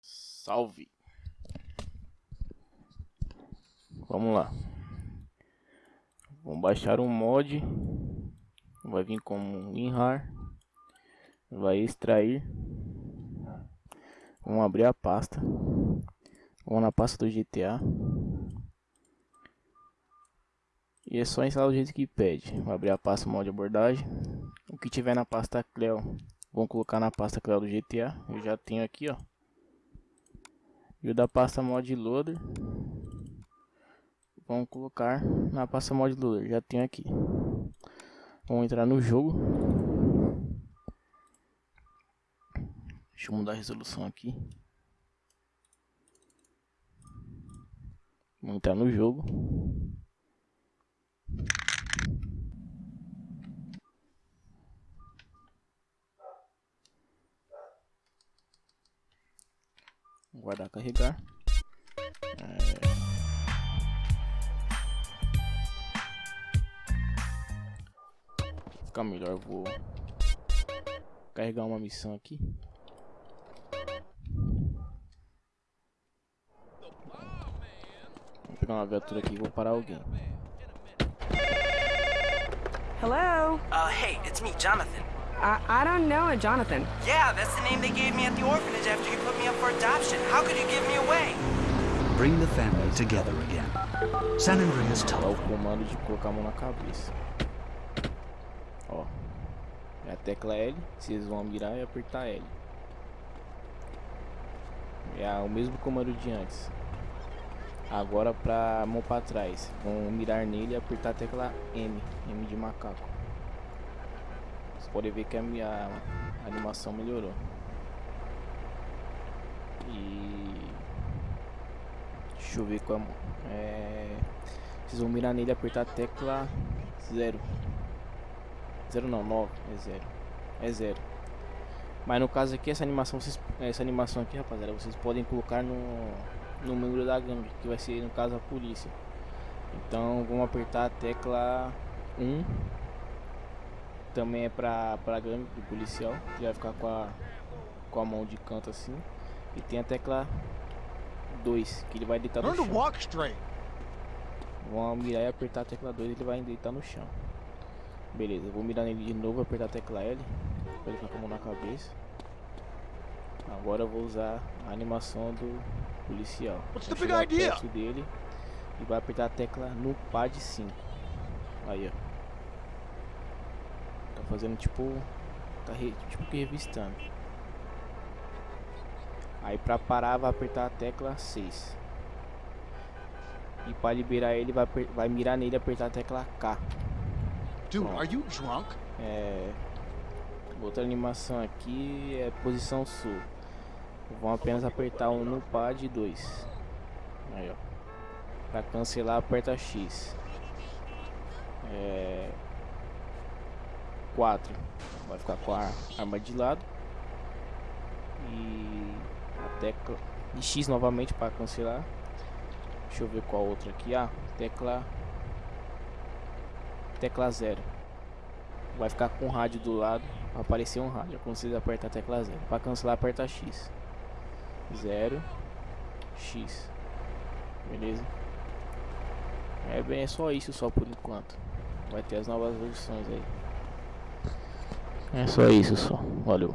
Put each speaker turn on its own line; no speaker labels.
Salve. Vamos lá. Vamos baixar um mod. Vai vir como WinRAR. Vai extrair. Vamos abrir a pasta. Vamos na pasta do GTA. E é só instalar do jeito que pede. Vou abrir a pasta mod abordagem. O que tiver na pasta Cleo, vamos colocar na pasta Cleo do GTA. Eu já tenho aqui, ó. E o da pasta mod loader. Vamos colocar na pasta mod loader. Já tenho aqui. Vamos entrar no jogo. Deixa eu mudar a resolução aqui. Vamos entrar no jogo. Guardar carregar. É... Ficar melhor, vou carregar uma missão aqui. Vou pegar uma viatura aqui e vou parar alguém.
Hello?
Uh, hey, it's me, Jonathan.
I, I don't know a Jonathan.
Yeah, that's the name they gave me at the orphanage after you put me up for adoption. How could you give me away?
Bring the family together again. San Andreas
Dá o
Telephone.
comando de colocar a mão na cabeça. Ó. É a tecla L. Vocês vão mirar e apertar L. É o mesmo comando de antes. Agora pra mão pra trás. Vão mirar nele e apertar a tecla M. M de macaco. Vocês podem ver que a minha animação melhorou. E... Deixa eu ver como. É... Vocês vão mirar nele e apertar a tecla 0. 0 não, 9. É 0. É 0. Mas no caso aqui, essa animação, vocês, essa animação aqui, rapaziada, vocês podem colocar no, no membro da gangue, que vai ser no caso a polícia. Então vamos apertar a tecla 1. Também é pra, pra gangue do policial, que vai ficar com a, com a mão de canto assim. E tem a tecla 2, que ele vai deitar no chão. Vamos mirar e apertar a tecla 2 ele vai deitar no chão. Beleza, vou mirar nele de novo, apertar a tecla L. Pra ele ficar com a mão na cabeça. Agora eu vou usar a animação do policial.
What's the big idea?
dele e vai apertar a tecla no pad 5. Aí, ó. Fazendo tipo. Tá re, tipo que revistando. Aí pra parar vai apertar a tecla 6. E para liberar ele vai, vai mirar nele e apertar a tecla K.
Dude, are you drunk?
É, outra animação aqui é posição sul. Vão apenas apertar um no pad 2. Aí ó. Pra cancelar aperta X. É 4. Vai ficar com a arma de lado. E a tecla e X novamente para cancelar. Deixa eu ver qual outra aqui. Ah, tecla tecla 0 vai ficar com o rádio do lado, vai aparecer um rádio quando você apertar a tecla 0. Para cancelar, aperta X. 0 X. Beleza? É bem, é só isso só por enquanto. Vai ter as novas versões aí. É só isso só. Valeu.